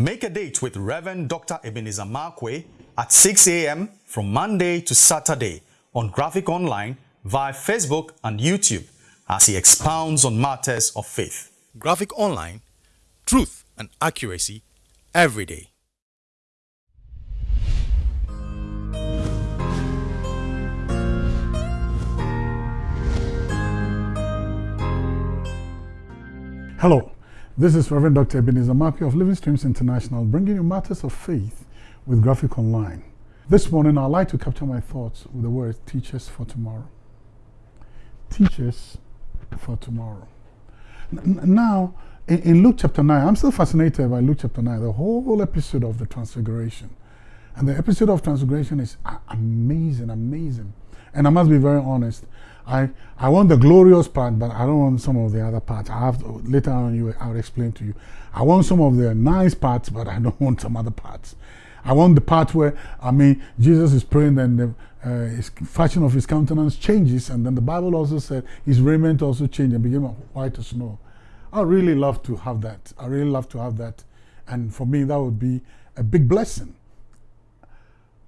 Make a date with Reverend Dr. Ebenezer Markwei at 6 a.m. from Monday to Saturday on Graphic Online via Facebook and YouTube as he expounds on matters of faith. Graphic Online, truth and accuracy every day. Hello, this is Reverend Dr. Ebenezer Markwei of Living Streams International bringing you matters of faith with Graphic Online. This morning I'd like to capture my thoughts with the words teachers for tomorrow. Teachers for tomorrow. N now, in, in, Luke chapter 9, I'm still fascinated by Luke chapter 9, the whole episode of the Transfiguration. And the episode of Transfiguration is amazing, amazing. And I must be very honest, I, I want the glorious part, but I don't want some of the other parts. I have to, later on you I'll explain to you. I want some of the nice parts, but I don't want some other parts. I want the part where I mean Jesus is praying and the uh, fashion of his countenance changes, and then the Bible also said his raiment also changed and became white as snow. I really love to have that. I really love to have that, and for me that would be a big blessing.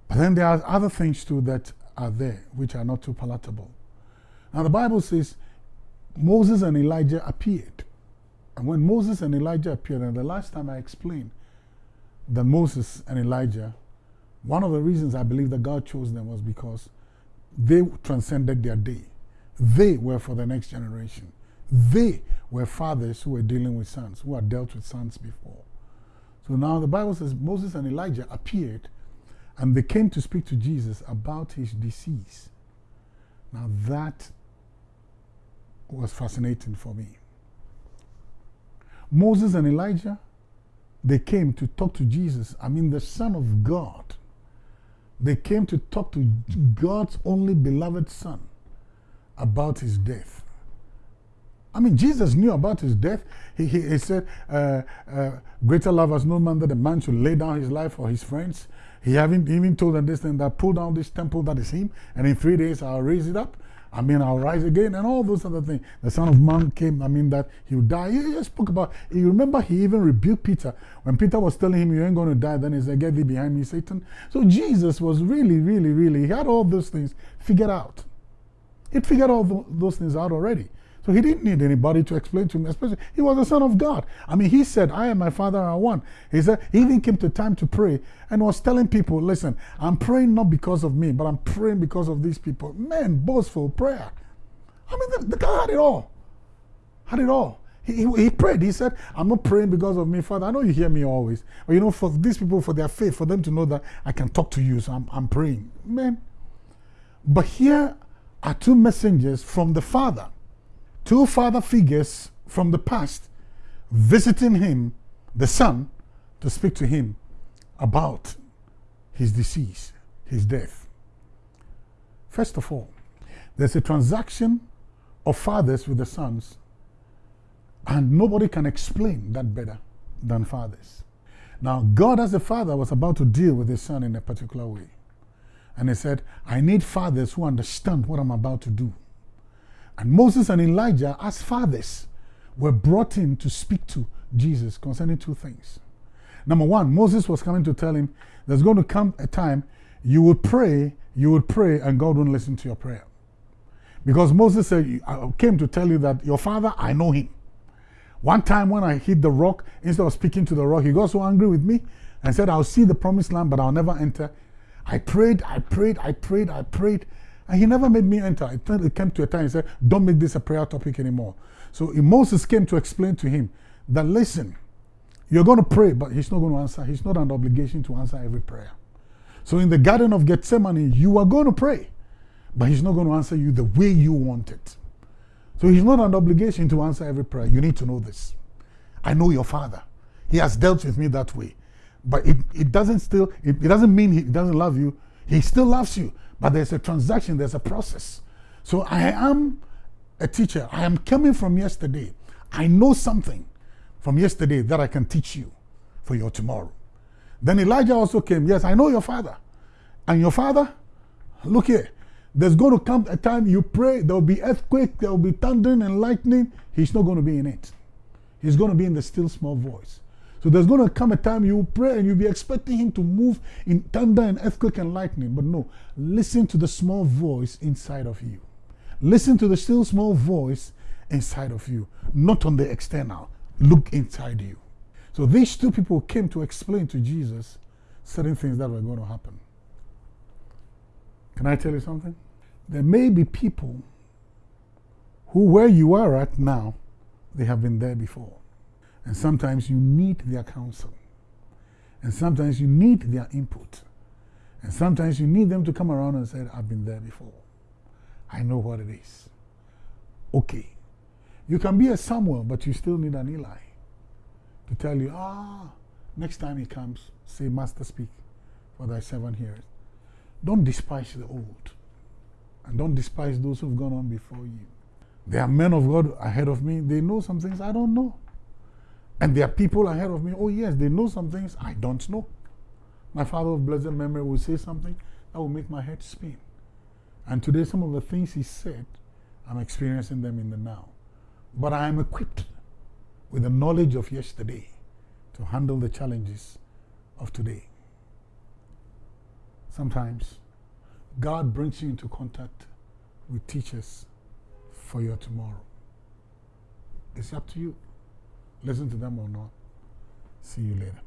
But then there are other things too that are there which are not too palatable. Now the Bible says Moses and Elijah appeared. And when Moses and Elijah appeared, and the last time I explained that Moses and Elijah, one of the reasons I believe that God chose them was because they transcended their day. They were for the next generation. They were fathers who were dealing with sons, who had dealt with sons before. So now the Bible says Moses and Elijah appeared and they came to speak to Jesus about his disease. Now that was fascinating for me. Moses and Elijah, they came to talk to Jesus, I mean, the Son of God. They came to talk to God's only beloved Son about his death. I mean, Jesus knew about his death. He, he, he said, uh, uh, Greater love has no man that a man should lay down his life for his friends. He haven't even told them this thing that pull down this temple that is him, and in three days I'll raise it up. I mean, I'll rise again, and all those other things. The Son of Man came, I mean, that he would die. He just spoke about, you remember he even rebuked Peter. When Peter was telling him, you ain't going to die, then he said, get thee behind me, Satan. So Jesus was really, really, really, he had all those things figured out. He'd figured all those things out already. So he didn't need anybody to explain to him, especially he was the Son of God. I mean, he said, I and my Father are one. He said, he even came to time to pray and was telling people, listen, I'm praying not because of me, but I'm praying because of these people. Man, boastful prayer. I mean, the, the guy had it all. Had it all. He, he, he, prayed. He said, I'm not praying because of me, Father. I know you hear me always. But you know, for these people, for their faith, for them to know that I can talk to you, so I'm, I'm praying. Man. But here are two messengers from the Father two father figures from the past visiting him, the son, to speak to him about his disease, his death. First of all, there's a transaction of fathers with the sons, and nobody can explain that better than fathers. Now, God as a father was about to deal with his son in a particular way. And he said, I need fathers who understand what I'm about to do. And Moses and Elijah, as fathers, were brought in to speak to Jesus concerning two things. Number one, Moses was coming to tell him there's going to come a time you would pray, you would pray, and God won't listen to your prayer. Because Moses said, I came to tell you that your father, I know him. One time when I hit the rock, instead of speaking to the rock, he got so angry with me and said, I'll see the promised land, but I'll never enter. I prayed, I prayed, I prayed, I prayed. And he never made me enter. It came to a time he said, don't make this a prayer topic anymore. So Moses came to explain to him that, listen, you're going to pray, but he's not going to answer. He's not an obligation to answer every prayer. So in the Garden of Gethsemane, you are going to pray, but he's not going to answer you the way you want it. So he's not an obligation to answer every prayer. You need to know this. I know your father. He has dealt with me that way. But it, it doesn't still, it, it doesn't mean he doesn't love you. He still loves you. But there's a transaction, there's a process. So I am a teacher. I am coming from yesterday. I know something from yesterday that I can teach you for your tomorrow. Then Elijah also came. Yes, I know your father. And your father, look here, there's going to come a time you pray, there will be earthquake, there will be thunder and lightning. He's not going to be in it. He's going to be in the still small voice. So there's going to come a time you pray and you'll be expecting Him to move in thunder and earthquake and lightning. But no, listen to the small voice inside of you. Listen to the still small voice inside of you, not on the external. Look inside you. So these two people came to explain to Jesus certain things that were going to happen. Can I tell you something? There may be people who, where you are at now, they have been there before. And sometimes you need their counsel. And sometimes you need their input. And sometimes you need them to come around and say, I've been there before. I know what it is. Okay. You can be a Samuel, but you still need an Eli to tell you, ah, next time he comes, say, Master, speak, for thy servant heareth. Don't despise the old, and don't despise those who've gone on before you. There are men of God ahead of me, they know some things I don't know. And there are people ahead of me, oh, yes, they know some things I don't know. My father of blessed memory will say something that will make my head spin. And today, some of the things he said, I'm experiencing them in the now. But I am equipped with the knowledge of yesterday to handle the challenges of today. Sometimes God brings you into contact with teachers for your tomorrow. It's up to you. Listen to them or not. See you later.